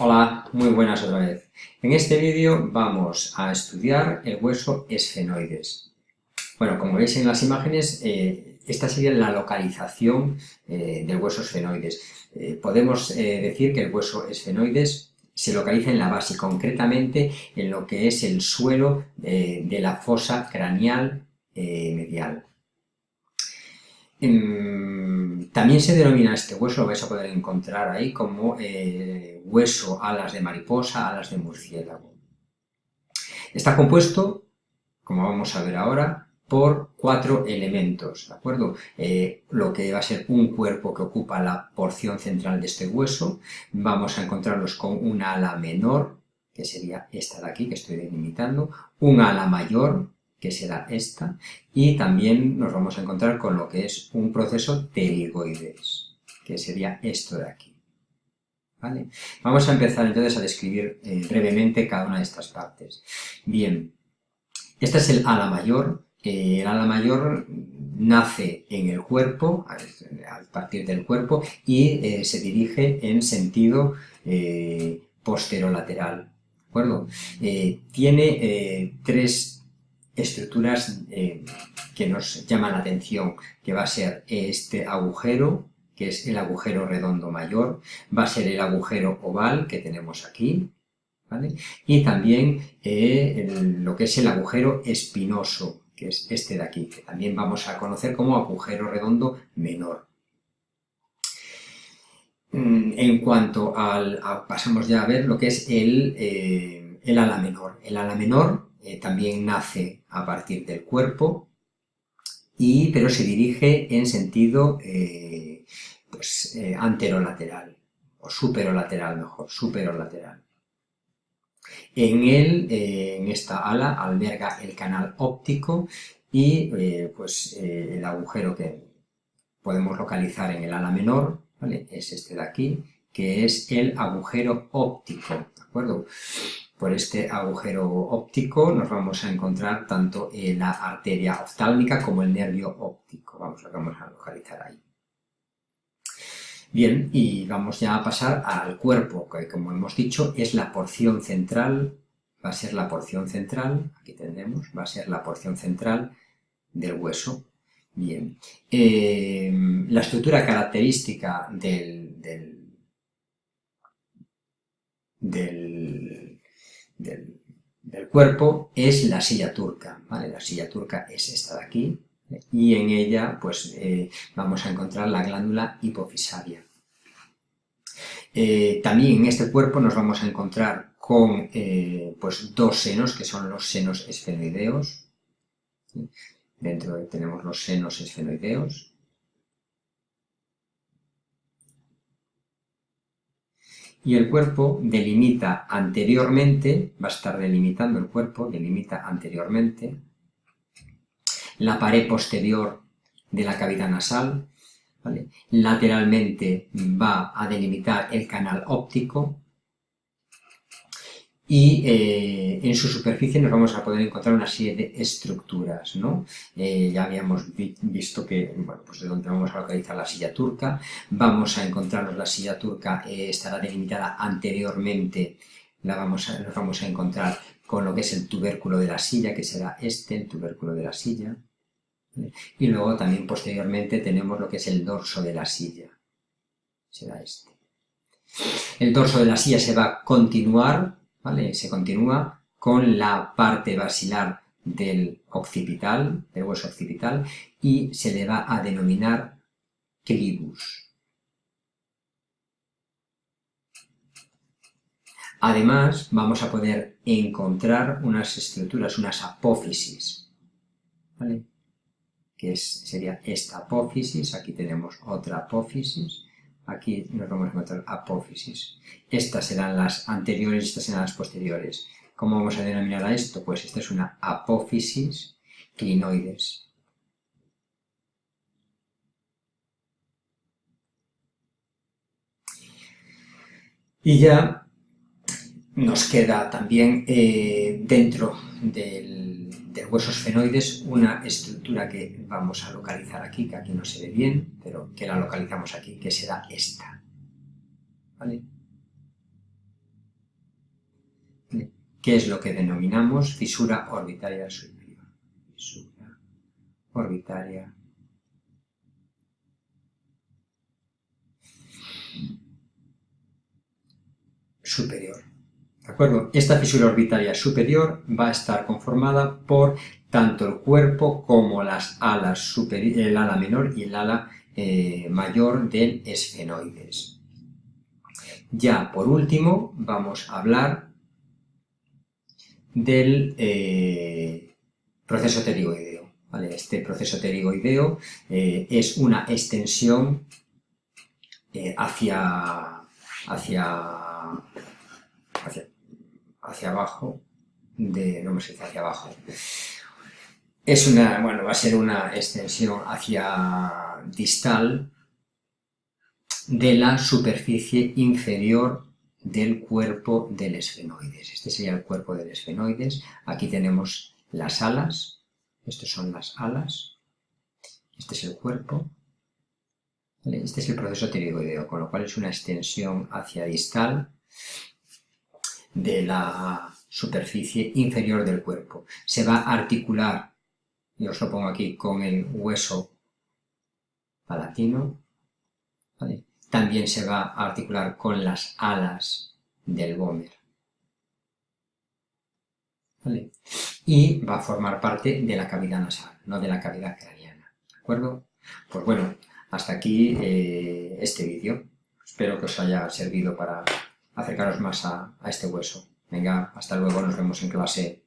Hola, muy buenas otra vez. En este vídeo vamos a estudiar el hueso esfenoides. Bueno, como veis en las imágenes, eh, esta sería la localización eh, del hueso esfenoides. Eh, podemos decir que el hueso esfenoides se localiza en la base, concretamente en lo que es el suelo de la fosa craneal medial. También se denomina este hueso, lo vais a poder encontrar ahí, como eh, hueso alas de mariposa, alas de murciélago. Está compuesto, como vamos a ver ahora, por cuatro elementos, ¿de acuerdo? Eh, lo que va a ser un cuerpo que ocupa la porción central de este hueso, vamos a encontrarlos con una ala menor, que sería esta de aquí que estoy delimitando, un ala mayor, que será esta, y también nos vamos a encontrar con lo que es un proceso pterigoides, que sería esto de aquí. ¿Vale? Vamos a empezar entonces a describir eh, brevemente cada una de estas partes. Bien, este es el ala mayor. Eh, el ala mayor nace en el cuerpo, a partir del cuerpo, y eh, se dirige en sentido posterolateral. ¿De acuerdo? tiene tres estructuras eh, que nos llaman la atención, que va a ser este agujero, que es el agujero redondo mayor, va a ser el agujero oval que tenemos aquí, ¿vale? y también eh, lo que es el agujero espinoso, que es este de aquí, que también vamos a conocer como agujero redondo menor. Mm, en cuanto al, pasamos ya a ver lo que es el, eh, el ala menor. El ala menor eh, también nace a partir del cuerpo, y, pero se dirige en sentido eh, pues, eh, anterolateral, o superolateral mejor, superolateral. En él, en esta ala, alberga el canal óptico y pues, el agujero que podemos localizar en el ala menor, es este de aquí, que es el agujero óptico, ¿de acuerdo? Por este agujero óptico nos vamos a encontrar tanto la arteria oftálmica como el nervio óptico. Vamos, lo vamos a localizar ahí. Bien, y vamos ya a pasar al cuerpo, que como hemos dicho es la porción central, va a ser la porción central, aquí tendremos, va a ser la porción central del hueso. Bien, eh, la estructura característica del del, cuerpo es la silla turca, ¿vale? La silla turca es esta de aquí, y en ella pues eh, vamos a encontrar la glándula hipofisaria. Eh, también en este cuerpo nos vamos a encontrar con eh, pues dos senos, que son los senos esfenoideos. Dentro tenemos los senos esfenoideos. Y el cuerpo delimita anteriormente, va a estar delimitando el cuerpo, delimita anteriormente, la pared posterior de la cavidad nasal, lateralmente va a delimitar el canal óptico, y eh, en su superficie nos vamos a poder encontrar una serie de estructuras, ¿no? Eh, ya habíamos visto que, bueno, pues de donde vamos a localizar la silla turca, vamos a encontrarnos la silla turca, eh, estará delimitada anteriormente, la vamos nos vamos a encontrar con lo que es el tubérculo de la silla, que será este, el tubérculo de la silla, y luego también posteriormente tenemos lo que es el dorso de la silla, será este. El dorso de la silla se va a continuar se continúa con la parte basilar del occipital, del hueso occipital, y se le va a denominar clivus. Además, vamos a poder encontrar unas estructuras, unas apófisis, que sería esta apófisis, aquí tenemos otra apófisis, Aquí nos vamos a encontrar apófisis. Estas serán las anteriores estas serán las posteriores. ¿Cómo vamos a denominar a esto? Pues esta es una apófisis clinoides. Y ya nos queda también eh, dentro del del hueso esfenoides una estructura que vamos a localizar aquí, que aquí no se ve bien, pero que la localizamos aquí, que será esta. ¿Vale? que es lo que denominamos fisura orbitaria superior. Fisura orbitaria superior. ¿De acuerdo? Esta fisura orbitaria superior va a estar conformada por tanto el cuerpo como las alas el ala menor y el ala eh, mayor del esfenoides. Ya por último vamos a hablar del eh, proceso pterigoideo. Este proceso pterigoideo eh, es una extensión hacia, hacia, hacia, abajo, de, no me sé, hacia abajo, es una, bueno, va a ser una extensión hacia distal de la superficie inferior del cuerpo del esfenoides. Este sería el cuerpo del esfenoides. Aquí tenemos las alas. Estas son las alas. Este es el cuerpo. Este es el proceso pterigoideo, con lo cual es una extensión hacia distal de la superficie inferior del cuerpo. Se va a articular y os lo pongo aquí con el hueso palatino, también se va a articular con las alas del gómer. Y va a formar parte de la cavidad nasal, no de la cavidad craneana. ¿De acuerdo? Pues bueno, hasta aquí eh, este vídeo. Espero que os haya servido para acercaros más a, a este hueso. Venga, hasta luego, nos vemos en clase.